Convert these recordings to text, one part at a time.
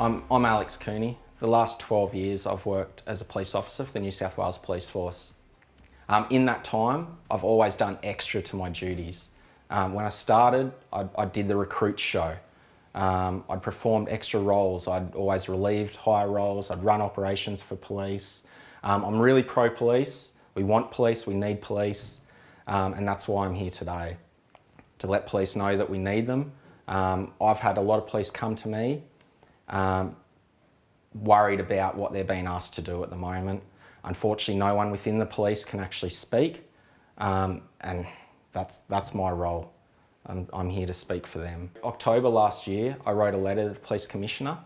I'm, I'm Alex Cooney. The last 12 years I've worked as a police officer for the New South Wales Police Force. Um, in that time, I've always done extra to my duties. Um, when I started, I, I, did the recruit show. Um, I'd performed extra roles. I'd always relieved higher roles. I'd run operations for police. Um, I'm really pro-police. We want police, we need police, um, and that's why I'm here today, to let police know that we need them. Um, I've had a lot of police come to me um, worried about what they're being asked to do at the moment. Unfortunately, no one within the police can actually speak, um, and that's, that's my role. I'm, I'm here to speak for them. October last year, I wrote a letter to the Police Commissioner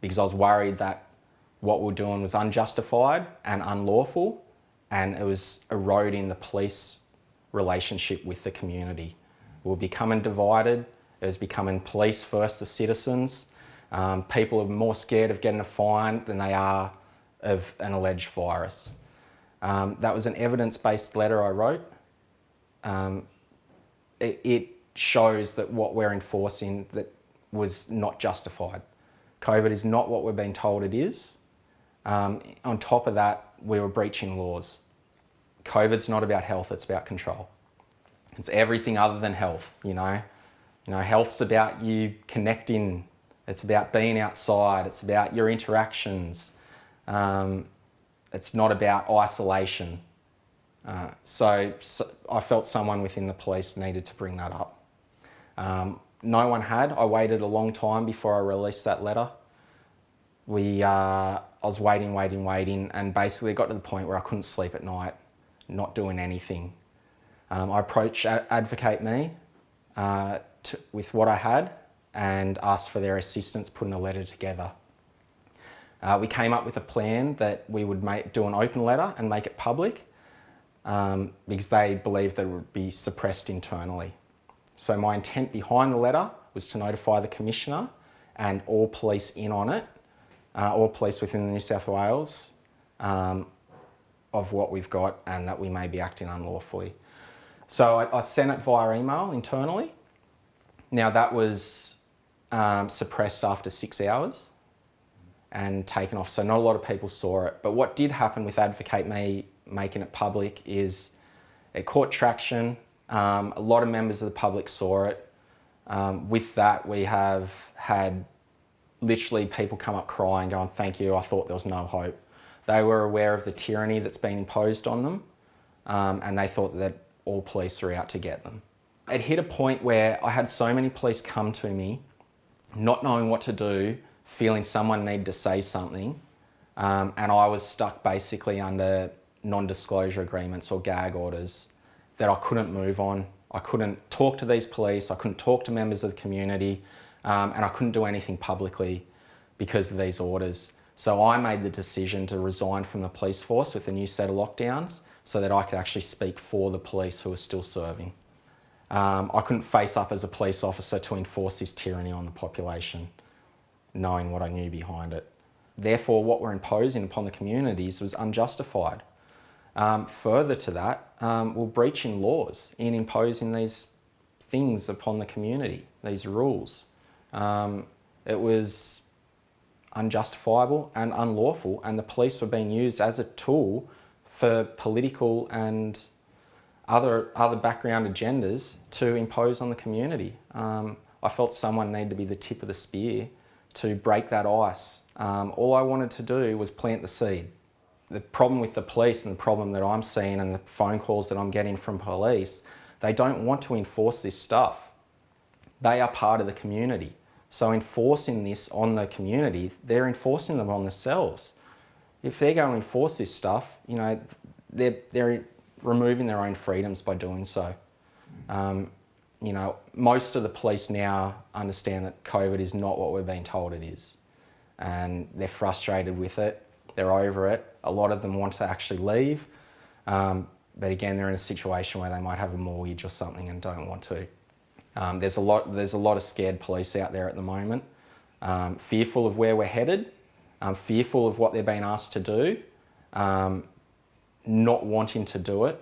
because I was worried that what we are doing was unjustified and unlawful and it was eroding the police relationship with the community. We were becoming divided, it was becoming police first the citizens um, people are more scared of getting a fine than they are of an alleged virus. Um, that was an evidence-based letter I wrote. Um, it, it, shows that what we're enforcing that was not justified. COVID is not what we're being told it is. Um, on top of that, we were breaching laws. COVID's not about health, it's about control. It's everything other than health, you know. You know, health's about you connecting it's about being outside. It's about your interactions. Um, it's not about isolation. Uh, so, so, I felt someone within the police needed to bring that up. Um, no one had. I waited a long time before I released that letter. We, uh, I was waiting, waiting, waiting, and basically got to the point where I couldn't sleep at night, not doing anything. Um, I approached Advocate Me uh, to, with what I had, and asked for their assistance putting a letter together. Uh, we came up with a plan that we would make, do an open letter and make it public um, because they believed that it would be suppressed internally. So my intent behind the letter was to notify the Commissioner and all police in on it, uh, all police within New South Wales, um, of what we've got and that we may be acting unlawfully. So I, I sent it via email internally. Now that was um, suppressed after six hours and taken off. So not a lot of people saw it. But what did happen with Advocate Me making it public is it caught traction. Um, a lot of members of the public saw it. Um, with that, we have had literally people come up crying, going, thank you, I thought there was no hope. They were aware of the tyranny that's been imposed on them um, and they thought that all police were out to get them. It hit a point where I had so many police come to me not knowing what to do, feeling someone needed to say something, um, and I was stuck basically under non-disclosure agreements or gag orders that I couldn't move on. I couldn't talk to these police, I couldn't talk to members of the community, um, and I couldn't do anything publicly because of these orders. So I made the decision to resign from the police force with a new set of lockdowns so that I could actually speak for the police who are still serving. Um, I couldn't face up as a police officer to enforce this tyranny on the population, knowing what I knew behind it. Therefore, what we're imposing upon the communities was unjustified. Um, further to that, um, we're breaching laws in imposing these things upon the community, these rules. Um, it was unjustifiable and unlawful, and the police were being used as a tool for political and other, other background agendas to impose on the community. Um, I felt someone needed to be the tip of the spear to break that ice. Um, all I wanted to do was plant the seed. The problem with the police and the problem that I'm seeing and the phone calls that I'm getting from police, they don't want to enforce this stuff. They are part of the community. So enforcing this on the community, they're enforcing them on themselves. If they're going to enforce this stuff, you know, they're, they're removing their own freedoms by doing so. Um, you know, most of the police now understand that COVID is not what we're being told it is. And they're frustrated with it, they're over it. A lot of them want to actually leave, um, but again, they're in a situation where they might have a mortgage or something and don't want to. Um, there's, a lot, there's a lot of scared police out there at the moment, um, fearful of where we're headed, um, fearful of what they're being asked to do, um, not wanting to do it.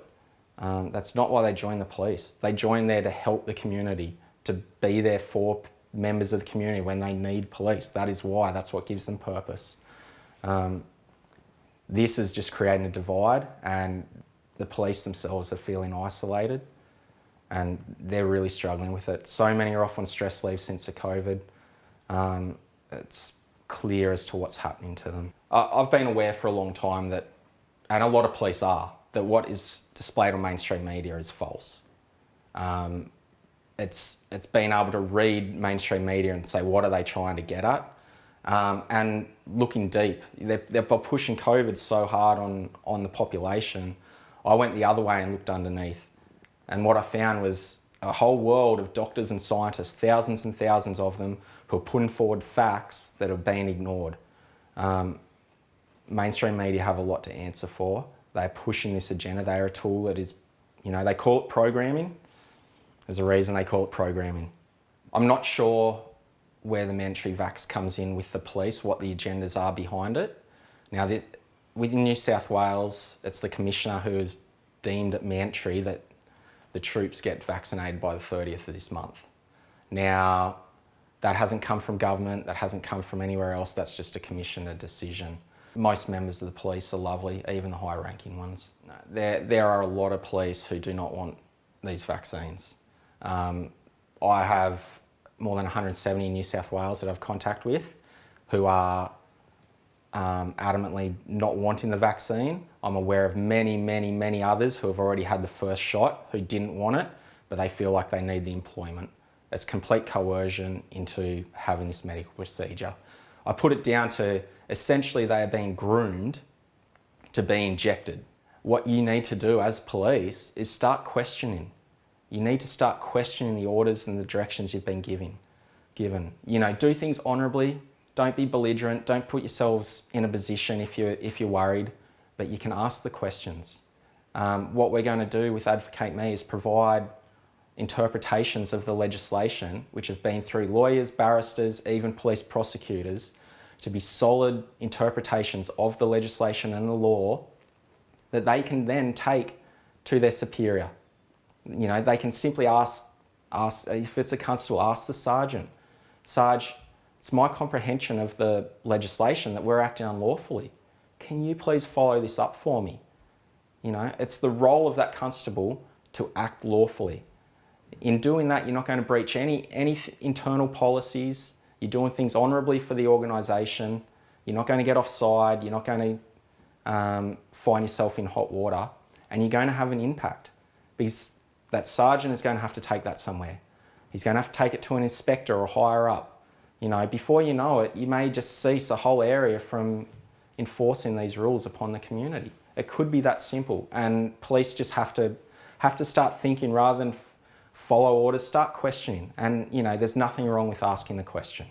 Um, that's not why they join the police. They join there to help the community, to be there for members of the community when they need police. That is why, that's what gives them purpose. Um, this is just creating a divide and the police themselves are feeling isolated and they're really struggling with it. So many are off on stress leave since the COVID. Um, it's clear as to what's happening to them. I've been aware for a long time that, and a lot of police are, that what is displayed on mainstream media is false. Um, it's, it's being able to read mainstream media and say, what are they trying to get at? Um, and looking deep, they're, they're pushing COVID so hard on, on the population. I went the other way and looked underneath. And what I found was a whole world of doctors and scientists, thousands and thousands of them, who are putting forward facts that have been ignored. Um, mainstream media have a lot to answer for. They're pushing this agenda. They're a tool that is, you know, they call it programming. There's a reason they call it programming. I'm not sure where the mandatory vax comes in with the police, what the agendas are behind it. Now, this, within New South Wales, it's the Commissioner who has deemed it mandatory that the troops get vaccinated by the 30th of this month. Now, that hasn't come from government, that hasn't come from anywhere else, that's just a commissioner decision. Most members of the police are lovely, even the high ranking ones. There, there are a lot of police who do not want these vaccines. Um, I have more than 170 in New South Wales that I've contact with who are um, adamantly not wanting the vaccine. I'm aware of many, many, many others who have already had the first shot who didn't want it, but they feel like they need the employment. It's complete coercion into having this medical procedure. I put it down to essentially they are being groomed to be injected. What you need to do as police is start questioning you need to start questioning the orders and the directions you've been giving, given. You know, do things honourably, don't be belligerent, don't put yourselves in a position if you're, if you're worried, but you can ask the questions. Um, what we're going to do with Advocate Me is provide interpretations of the legislation, which have been through lawyers, barristers, even police prosecutors, to be solid interpretations of the legislation and the law that they can then take to their superior. You know, they can simply ask, ask if it's a constable, ask the sergeant. Sarge, it's my comprehension of the legislation that we're acting unlawfully. Can you please follow this up for me? You know, it's the role of that constable to act lawfully. In doing that, you're not going to breach any, any internal policies. You're doing things honourably for the organisation. You're not going to get offside. You're not going to um, find yourself in hot water. And you're going to have an impact. Because that sergeant is going to have to take that somewhere. He's going to have to take it to an inspector or higher up. You know, before you know it, you may just cease a whole area from enforcing these rules upon the community. It could be that simple and police just have to have to start thinking rather than follow orders, start questioning. And you know, there's nothing wrong with asking the question.